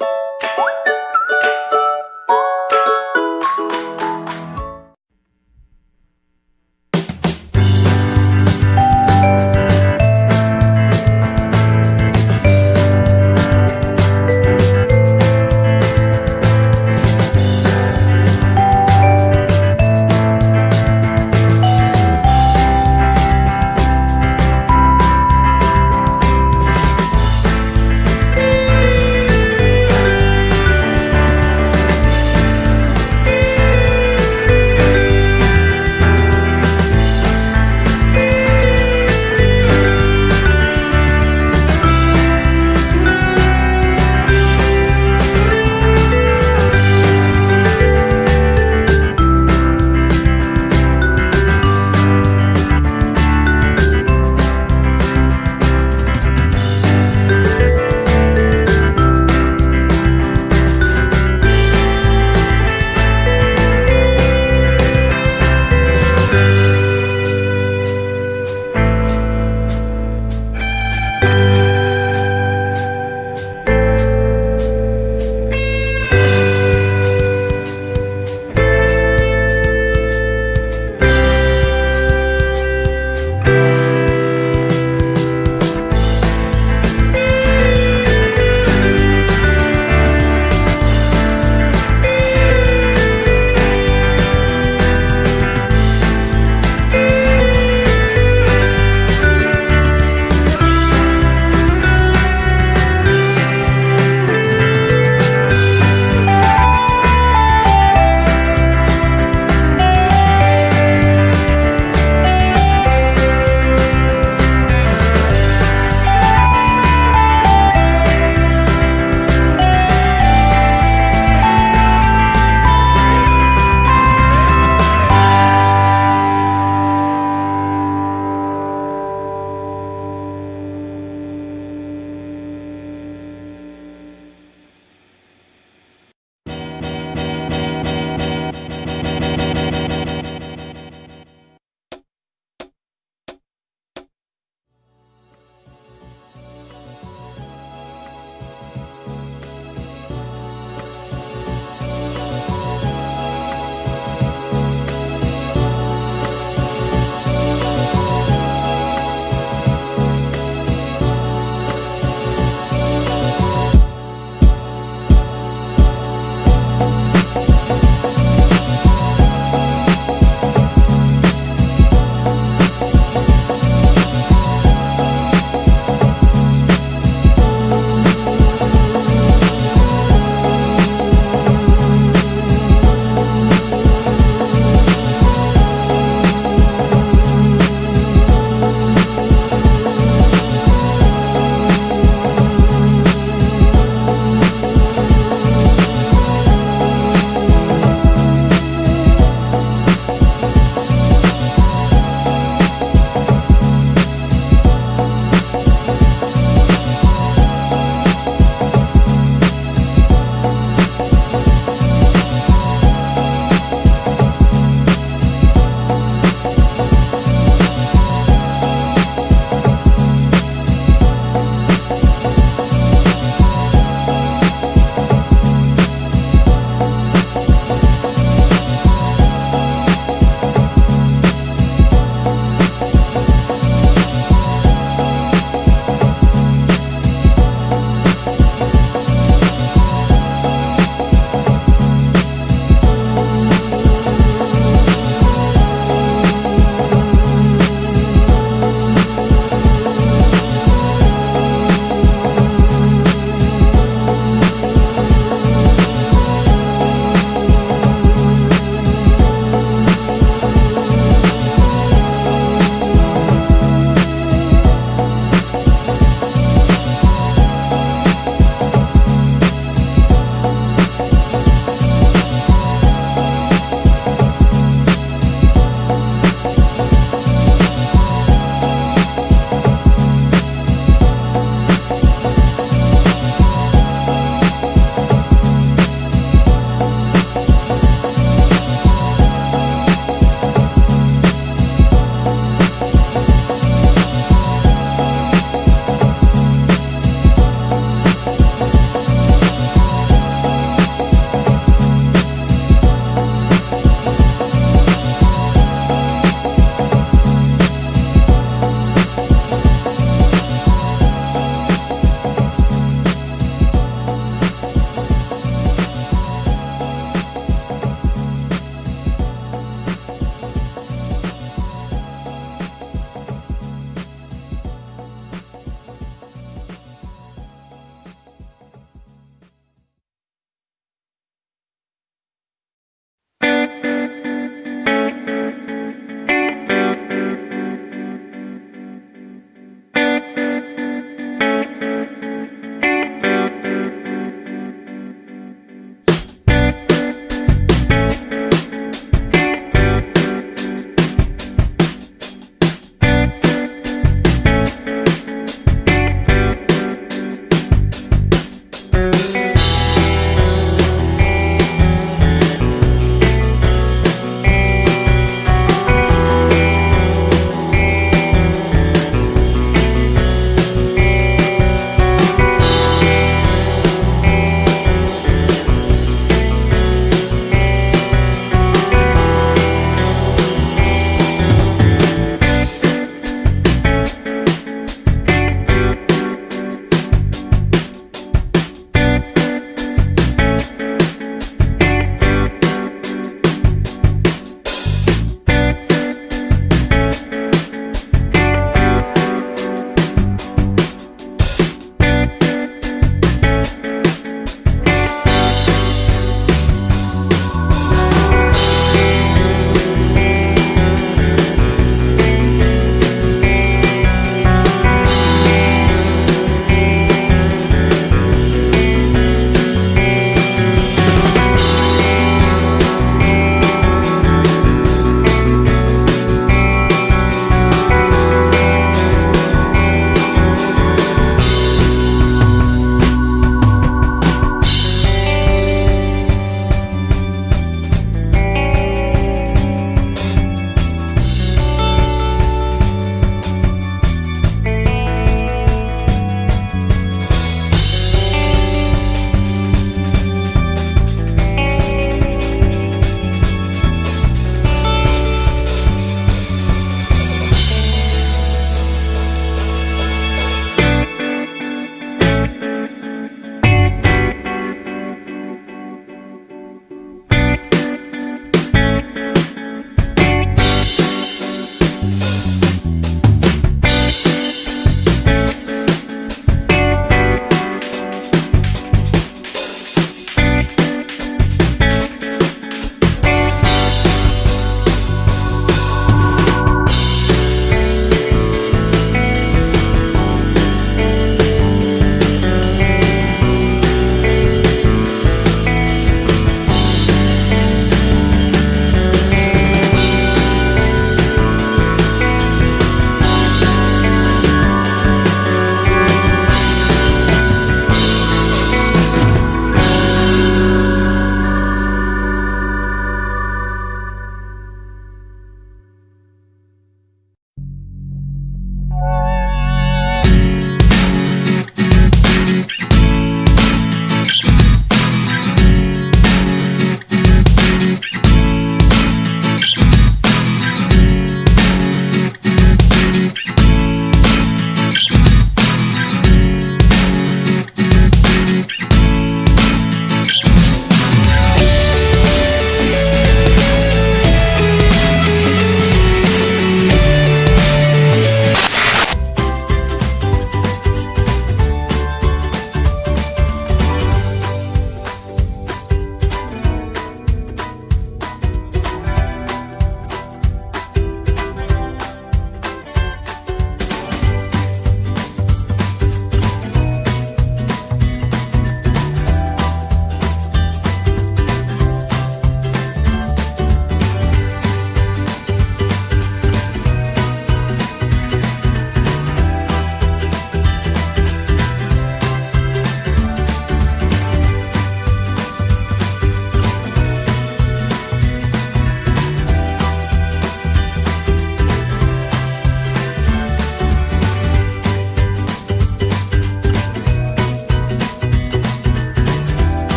you